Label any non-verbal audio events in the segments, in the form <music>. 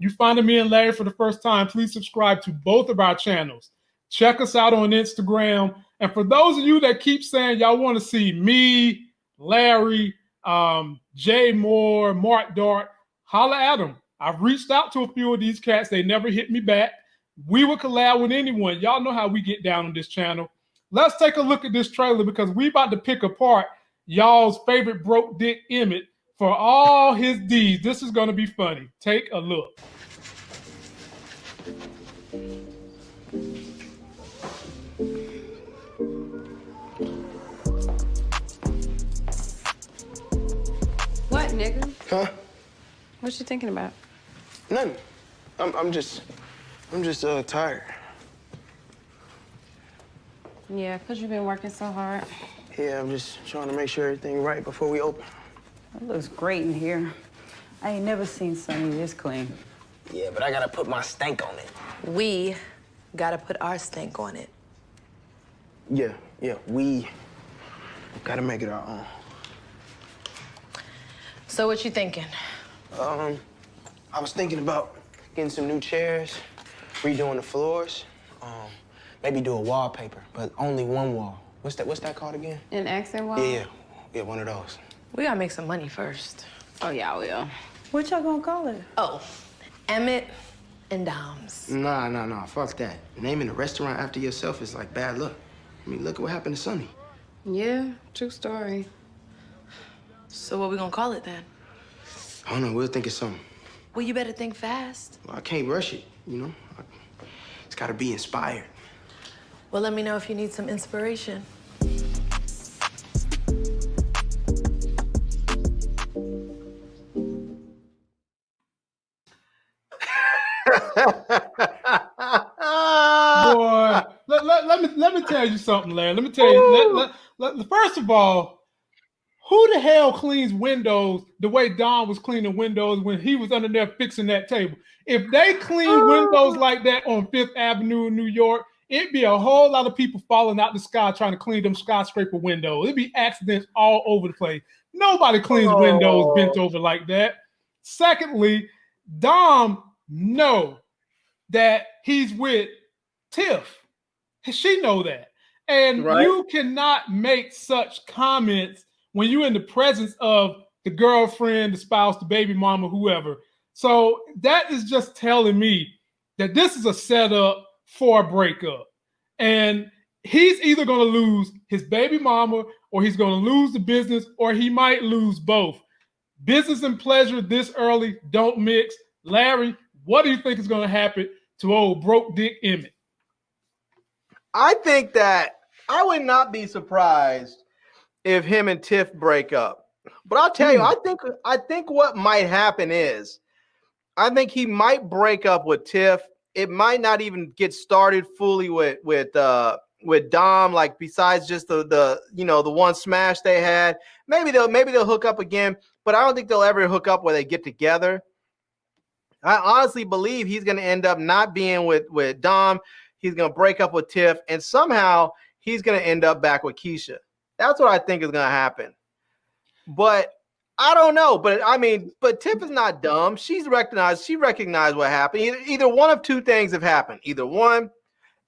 you finding me and Larry for the first time, please subscribe to both of our channels. Check us out on Instagram. And for those of you that keep saying y'all want to see me, Larry, um, Jay Moore, Mark Dart, holla at them. I've reached out to a few of these cats. They never hit me back. We would collab with anyone. Y'all know how we get down on this channel. Let's take a look at this trailer because we about to pick apart y'all's favorite broke dick Emmett for all his deeds. This is going to be funny. Take a look. What, nigga? Huh? What you thinking about? Nothing. I'm, I'm just, I'm just uh, tired. Yeah, because you've been working so hard. Yeah, I'm just trying to make sure everything right before we open. It looks great in here. I ain't never seen Sonny this clean. Yeah, but I gotta put my stank on it. We gotta put our stink on it. Yeah, yeah, we gotta make it our own. So what you thinking? Um, I was thinking about getting some new chairs, redoing the floors, um, maybe do a wallpaper, but only one wall. What's that? What's that called again? An accent wall? Yeah, yeah, yeah, one of those. We gotta make some money first. Oh, yeah, we will. What y'all gonna call it? Oh, Emmett and Dom's. Nah, nah, nah. Fuck that. Naming a restaurant after yourself is like bad luck. I mean, look at what happened to Sonny. Yeah, true story. So what we gonna call it then? I don't know. We'll think of something. Well, you better think fast. Well, I can't rush it, you know? I, it's gotta be inspired. Well, let me know if you need some inspiration. Let, me tell you something, Larry. Let me tell you. Let, let, let, first of all, who the hell cleans windows the way Dom was cleaning windows when he was under there fixing that table? If they clean oh. windows like that on Fifth Avenue in New York, it'd be a whole lot of people falling out the sky trying to clean them skyscraper windows. It'd be accidents all over the place. Nobody cleans oh. windows bent over like that. Secondly, Dom know that he's with Tiff. <laughs> She know that. And Right. you cannot make such comments when you're in the presence of the girlfriend, the spouse, the baby mama, whoever. So that is just telling me that this is a setup for a breakup. And he's either going to lose his baby mama or he's going to lose the business or he might lose both. Business and pleasure this early don't mix. Larry, what do you think is going to happen to old broke dick Emmett? I think that I would not be surprised if him and Tiff break up. But I'll tell you, Hmm. I think I think what might happen is I think he might break up with Tiff. It might not even get started fully with with uh with Dom, like besides just the the you know the one smash they had. Maybe they'll maybe they'll hook up again, but I don't think they'll ever hook up where they get together. I honestly believe he's gonna end up not being with with Dom. He's gonna break up with Tiff, and somehow he's gonna end up back with Keisha. That's what I think is gonna happen. But I don't know. But I mean, but Tiff is not dumb. She's recognized. She recognized what happened. Either, either one of two things have happened. Either one,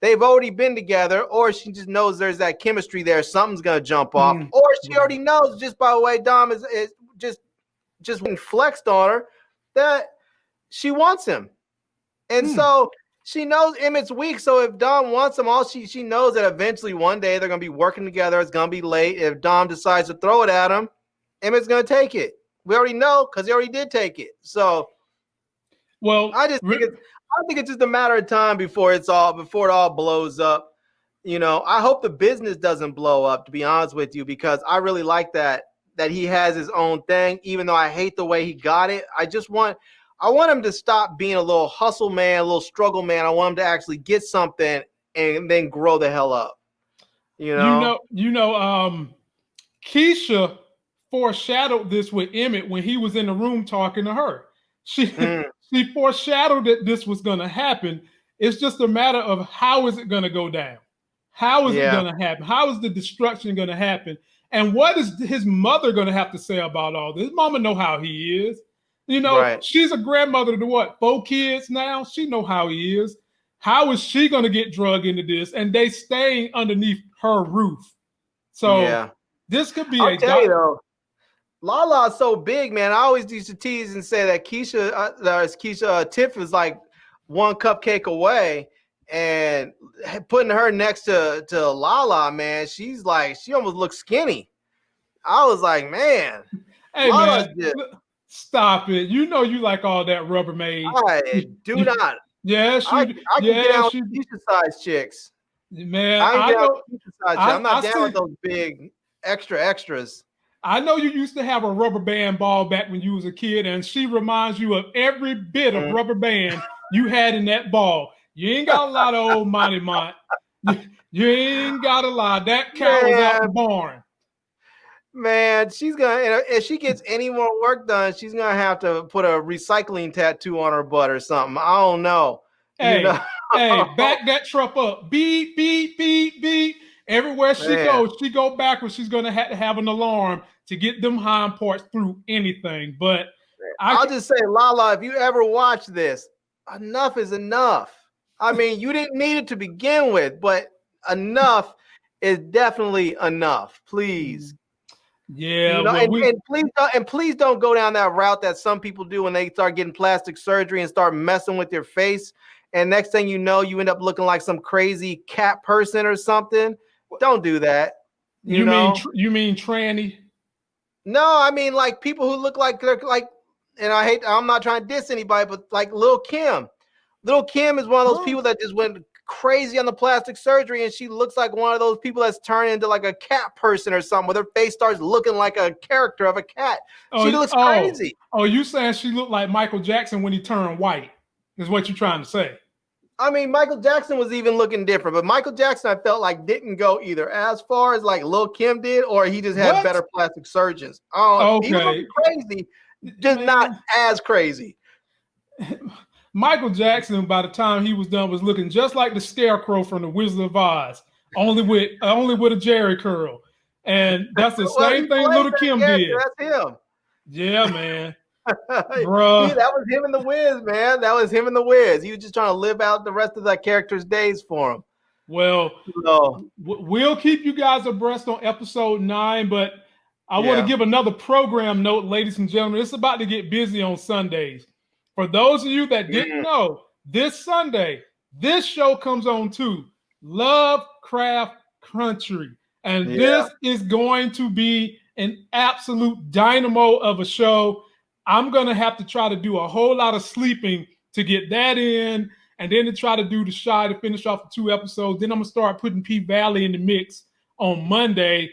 they've already been together, or she just knows there's that chemistry there. Something's gonna jump off, Mm. or she already knows just by the way Dom is, is just just flexed on her that she wants him, and Hmm. so she knows Emmett's weak. So if Dom wants him, all she she knows that eventually one day they're gonna be working together. It's gonna be late. If Dom decides to throw it at him, Emmett's gonna take it. We already know because he already did take it. So Well, I just think it's I think it's just a matter of time before it's all before it all blows up. You know, I hope the business doesn't blow up, to be honest with you, because I really like that that he has his own thing, even though I hate the way he got it. I just want I want him to stop being a little hustle man, a little struggle man. I want him to actually get something and then grow the hell up. You know, you know, you know, um, Keisha foreshadowed this with Emmett when he was in the room talking to her. She <laughs> Mm. she foreshadowed that this was going to happen. It's just a matter of how is it going to go down? How is Yeah. it going to happen? How is the destruction going to happen? And what is his mother going to have to say about all this? His mama know how he is. You know, Right. she's a grandmother to what four kids now. She know how he is. How is she going to get drug into this? And they staying underneath her roof. So yeah. this could be I'll a tell you though, Lala's so big, man. I always used to tease and say that Keisha, uh, Keisha uh, Tiff is like one cupcake away, and putting her next to to Lala, man, she's like she almost looks skinny. I was like, man, Hey Lala's man, just- stop it! You know you like all that Rubbermaid. I do not. Yes, I, you, I can get down you, Keisha size chicks. man. I ain't I down know, size I-. I'm not I down with those big extra extras. I know you used to have a rubber band ball back when you was a kid, and she reminds you of every bit of Mhm. rubber band you had in that ball. You ain't got a lot of old Monty Mont. <laughs> You, you ain't got a lot. That cow was out the barn. Man, she's gonna if she gets any more work done, she's gonna have to put a recycling tattoo on her butt or something. I don't know. You Hey, know? hey, <laughs> back that truck up. Beep, beep, beep, beep. Everywhere she Man. goes, she go backwards. She's gonna have to have an alarm to get them hind parts through anything. But I, I'll just say, Lala, if you ever watch this, enough is enough. I <laughs> mean, you didn't need it to begin with, but enough is definitely enough. Please. Yeah, You know, well, and, we- and please don't and please don't go down that route that some people do when they start getting plastic surgery and start messing with their face. And next thing you know, you end up looking like some crazy cat person or something. Don't do that. You, you, know? mean tr- you mean tranny? no, I mean like people who look like they're like, and I hate. I'm not trying to diss anybody, but like Lil Kim. Lil Kim is one of those people that just went crazy on the plastic surgery, and she looks like one of those people that's turned into like a cat person or something, where their face starts looking like a character of a cat. Oh, she looks oh, crazy. Oh, you saying she looked like Michael Jackson when he turned white? Is what you're trying to say? I mean, Michael Jackson was even looking different, but Michael Jackson, I felt like didn't go either as far as like Lil Kim did, or he just had What? better plastic surgeons. Oh, he was crazy, just not as crazy. <laughs> Michael Jackson, by the time he was done, was looking just like the Scarecrow from the Wizard of Oz, only with only with a Jerry curl, and that's the <laughs> Well, same thing Little Kim did. That's him. Yeah, man, <laughs> Bro, that was him in the Wiz, man. That was him in the Wiz. He was just trying to live out the rest of that character's days for him. Well, So, we'll keep you guys abreast on episode nine, but I want to give another program note, ladies and gentlemen. It's about to get busy on Sundays. For those of you that didn't Mhm. know, this Sunday, this show comes on too. Lovecraft Country. And Yeah. this is going to be an absolute dynamo of a show. I'm going to have to try to do a whole lot of sleeping to get that in, and then to try to do the Chi to finish off the two episodes. Then I'm going to start putting P Valley in the mix on Monday.